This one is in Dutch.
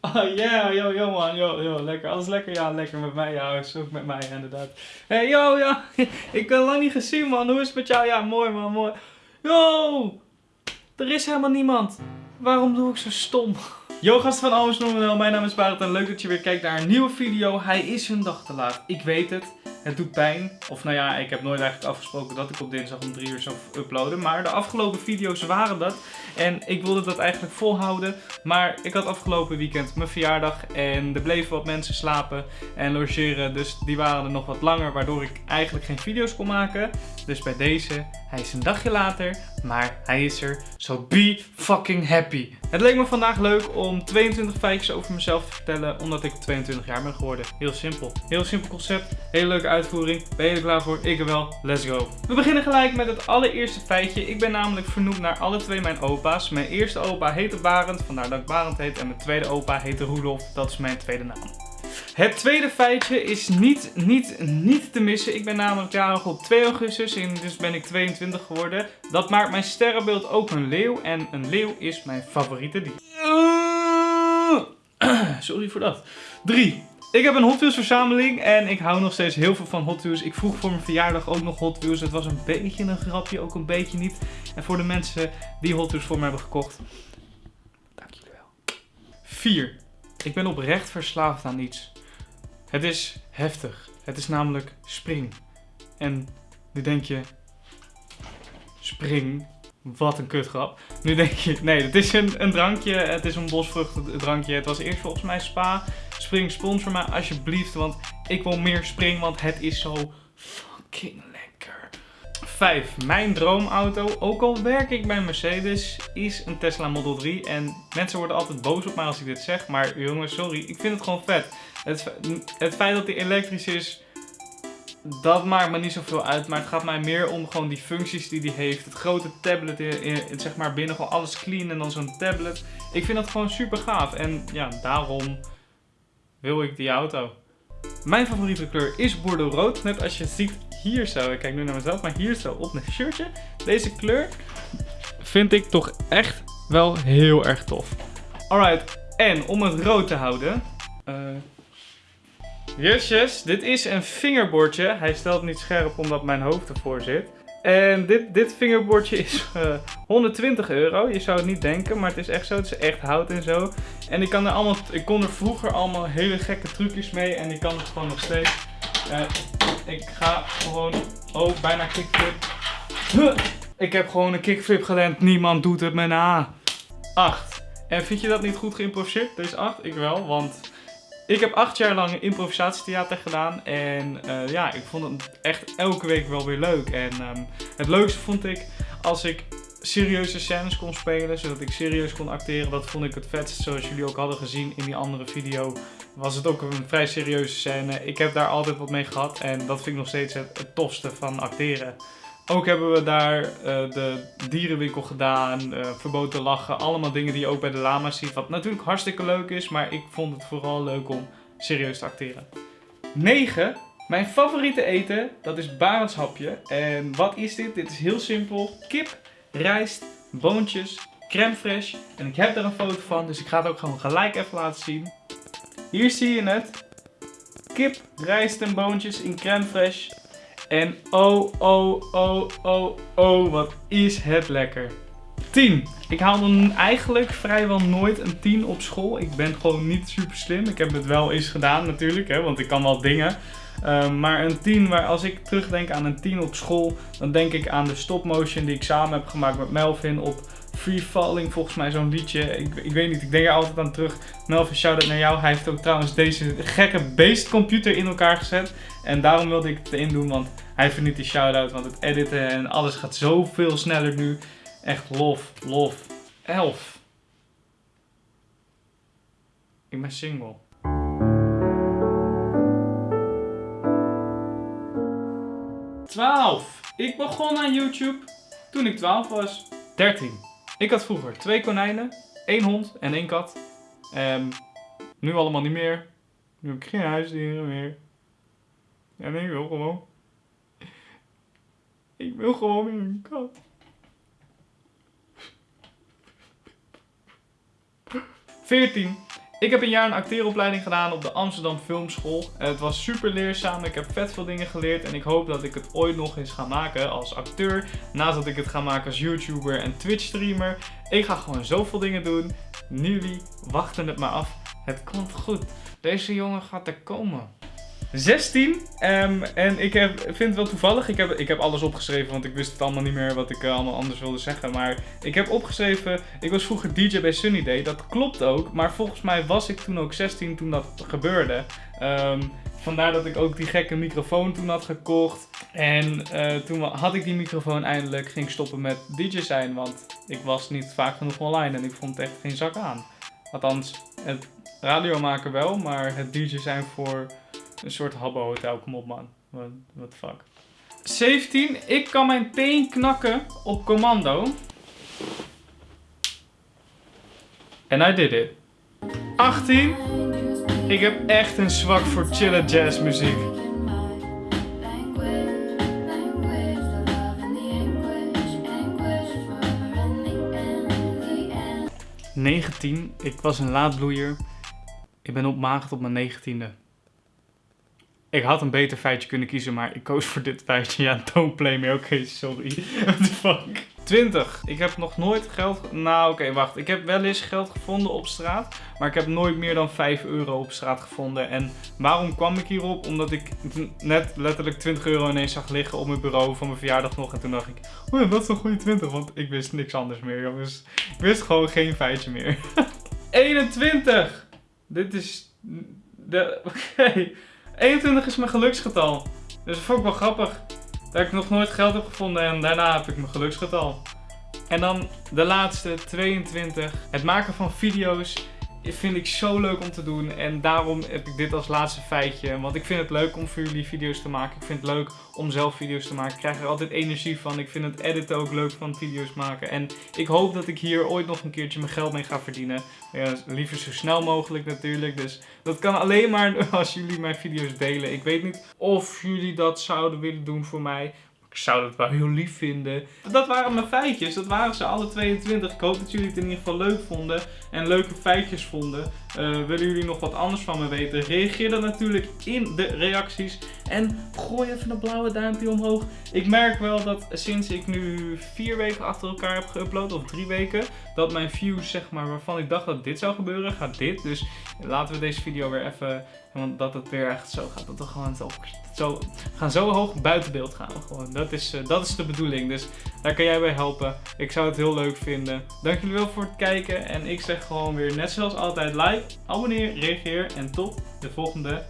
Oh yeah, yo, yo man, yo, yo, lekker. Alles lekker? Ja, lekker met mij. Ja, is met mij inderdaad. Hey, yo, ja. Ik ben lang niet gezien man. Hoe is het met jou? Ja, mooi man, mooi. Yo, er is helemaal niemand. Waarom doe ik zo stom? Yo gasten van Nominal, mijn naam is Barend en leuk dat je weer kijkt naar een nieuwe video. Hij is een dag te laat, ik weet het. Het doet pijn. Of nou ja, ik heb nooit eigenlijk afgesproken dat ik op dinsdag om 3 uur zou uploaden. Maar de afgelopen video's waren dat. En ik wilde dat eigenlijk volhouden. Maar ik had afgelopen weekend mijn verjaardag. En er bleven wat mensen slapen en logeren. Dus die waren er nog wat langer. Waardoor ik eigenlijk geen video's kon maken. Dus bij deze, hij is een dagje later. Maar hij is er. So be fucking happy. Het leek me vandaag leuk om 22 feitjes over mezelf te vertellen. Omdat ik 22 jaar ben geworden. Heel simpel. Heel simpel concept. Hele leuke uitvoering. Ben je er klaar voor? Ik er wel. Let's go. We beginnen gelijk met het allereerste feitje. Ik ben namelijk vernoemd naar alle twee mijn opa's. Mijn eerste opa heette Barend, vandaar dat ik Barend heet. En mijn tweede opa heette Roelof, dat is mijn tweede naam. Het tweede feitje is niet, niet, niet te missen. Ik ben namelijk jarig op 2 augustus en dus ben ik 22 geworden. Dat maakt mijn sterrenbeeld ook een leeuw en een leeuw is mijn favoriete dier. Sorry voor dat. 3. Ik heb een Hot Wheels verzameling en ik hou nog steeds heel veel van Hot Wheels. Ik vroeg voor mijn verjaardag ook nog Hot Wheels. Het was een beetje een grapje, ook een beetje niet. En voor de mensen die Hot Wheels voor me hebben gekocht, dank jullie wel. 4. Ik ben oprecht verslaafd aan iets. Het is heftig. Het is namelijk spring. En nu denk je, spring, wat een kutgrap. Nu denk je, nee, het is een, een drankje. Het is een bosvruchten drankje. Het was eerst volgens mij spa. Spring sponsor me alsjeblieft, want ik wil meer spring, want het is zo fucking. 5. Mijn droomauto, ook al werk ik bij Mercedes, is een Tesla Model 3. En mensen worden altijd boos op mij als ik dit zeg, maar jongens, sorry, ik vind het gewoon vet. Het, het feit dat hij elektrisch is, dat maakt me niet zoveel uit. Maar het gaat mij meer om gewoon die functies die hij heeft. Het grote tablet, in, zeg maar binnen gewoon alles clean en dan zo'n tablet. Ik vind dat gewoon super gaaf. En ja, daarom wil ik die auto. Mijn favoriete kleur is bordeaux rood. Net als je ziet hier zo. Ik kijk nu naar mezelf, maar hier zo op mijn shirtje. Deze kleur vind ik toch echt wel heel erg tof. Alright, en om het rood te houden. Uh, yes. Dit is een vingerbordje. Hij stelt niet scherp omdat mijn hoofd ervoor zit. En dit, dit vingerbordje is uh, eh, 120 euro. Je zou het niet denken, maar het is echt zo. Het is echt hout en zo. En ik, kan er allemaal, ik kon er vroeger allemaal hele gekke trucjes mee. En ik kan het gewoon nog steeds. Uh, ik ga gewoon... Oh, bijna kickflip. Ik heb gewoon een kickflip geland. Niemand doet het met een A. 8. En vind je dat niet goed geïmproviseerd? Deze 8? Ik wel, want ik heb acht jaar lang improvisatietheater gedaan. En uh, ja, ik vond het echt elke week wel weer leuk. En um, het leukste vond ik als ik serieuze scènes kon spelen, zodat ik serieus kon acteren. Dat vond ik het vetst, zoals jullie ook hadden gezien in die andere video. Was het ook een vrij serieuze scène. Ik heb daar altijd wat mee gehad en dat vind ik nog steeds het, tofste van acteren. Ook hebben we daar uh, de dierenwinkel gedaan, uh, verboden lachen, allemaal dingen die je ook bij de lama's ziet. Wat natuurlijk hartstikke leuk is, maar ik vond het vooral leuk om serieus te acteren. 9. Mijn favoriete eten, dat is Barendshapje. En wat is dit? Dit is heel simpel. Kip, rijst, boontjes, crème fraîche. En ik heb er een foto van, dus ik ga het ook gewoon gelijk even laten zien. Hier zie je het. Kip, rijst en boontjes in crème fraîche. En oh, oh, oh, oh, oh, wat is het lekker. 10. Ik haal dan eigenlijk vrijwel nooit een 10 op school. Ik ben gewoon niet super slim. Ik heb het wel eens gedaan natuurlijk, hè, want ik kan wel dingen. Ehm, maar een 10, waar als ik terugdenk aan een 10 op school, dan denk ik aan de stop motion die ik samen heb gemaakt met Melvin op Free Falling, volgens mij zo'n liedje. Ik, ik weet niet, ik denk er altijd aan terug. Melvin, shout-out naar jou. Hij heeft ook trouwens deze gekke beestcomputer in elkaar gezet. En daarom wilde ik het erin doen, want hij verdient die shout-out. Want het editen en alles gaat zoveel sneller nu. Echt lof, lof. 11. Ik ben single. 12. Ik begon aan YouTube toen ik 12 was. 13. Ik had vroeger twee konijnen, één hond en één kat. Um, nu allemaal niet meer. Nu heb ik geen huisdieren meer. En ik wil gewoon... Ik wil gewoon weer een kat. 14. Ik heb een jaar een acteeropleiding gedaan op de Amsterdam Filmschool. Het was super leerzaam, ik heb vet veel dingen geleerd en ik hoop dat ik het ooit nog eens ga maken als acteur. Naast dat ik het ga maken als YouTuber en Twitch streamer. Ik ga gewoon zoveel dingen doen. Jullie wachten het maar af. Het komt goed. Deze jongen gaat er komen. 16. ehm, en ik heb, vind het wel toevallig. Ik heb, ik heb alles opgeschreven, want ik wist het allemaal niet meer wat ik eh, allemaal anders wilde zeggen. Maar ik heb opgeschreven, ik was vroeger DJ bij Sunny Day. Dat klopt ook, maar volgens mij was ik toen ook 16 toen dat gebeurde. Ehm, vandaar dat ik ook die gekke microfoon toen had gekocht. En eh, toen had ik die microfoon eindelijk, ging ik stoppen met DJ zijn. Want ik was niet vaak genoeg online en ik vond echt geen zak aan. Althans, het radio maken wel, maar het DJ zijn voor een soort habbo hotel. Kom op man. What, the fuck. 17. Ik kan mijn teen knakken op commando. En I did it. 18. Ik heb echt een zwak voor chille jazzmuziek. 19. Ik was een laadbloeier. Ik ben opmaagd op mijn negentiende. Ik had een beter feitje kunnen kiezen, maar ik koos voor dit feitje. Ja, don't play me. Oké, sorry. What the fuck. 20. Ik heb nog nooit geld... Nou, oké, wacht. Ik heb wel eens geld gevonden op straat. Maar ik heb nooit meer dan 5 euro op straat gevonden. En waarom kwam ik hierop? Omdat ik net letterlijk 20 euro ineens zag liggen op mijn bureau van mijn verjaardag nog. En toen dacht ik, oh ja, dat is een goede 20. Want ik wist niks anders meer, jongens. Ik wist gewoon geen feitje meer. 21. Dit is... de. Oké. 21 is mijn geluksgetal. Dus dat vond ik wel grappig. Dat ik nog nooit geld heb gevonden en daarna heb ik mijn geluksgetal. En dan de laatste, 22. Het maken van video's vind ik zo leuk om te doen. En daarom heb ik dit als laatste feitje. Want ik vind het leuk om voor jullie video's te maken. Ik vind het leuk om zelf video's te maken. Ik krijg er altijd energie van. Ik vind het editen ook leuk van video's maken. En ik hoop dat ik hier ooit nog een keertje mijn geld mee ga verdienen. Ja, liever zo snel mogelijk natuurlijk. Dus dat kan alleen maar als jullie mijn video's delen. Ik weet niet of jullie dat zouden willen doen voor mij. Ik zou dat wel heel lief vinden. Dat waren mijn feitjes. Dat waren ze alle 22. Ik hoop dat jullie het in ieder geval leuk vonden. En leuke feitjes vonden. Uh, willen jullie nog wat anders van me weten? Reageer dan natuurlijk in de reacties. En gooi even een blauwe duimpje omhoog. Ik merk wel dat sinds ik nu vier weken achter elkaar heb geüpload. Of drie weken. Dat mijn views zeg maar waarvan ik dacht dat dit zou gebeuren. Gaat dit. Dus laten we deze video weer even want dat het weer echt zo gaat. Dat we gewoon zo, zo gaan zo hoog buiten beeld gaan. Gewoon. Dat, is, uh, dat is de bedoeling. Dus daar kan jij bij helpen. Ik zou het heel leuk vinden. Dank jullie wel voor het kijken. En ik zeg gewoon weer net zoals altijd like, abonneer, reageer. En tot de volgende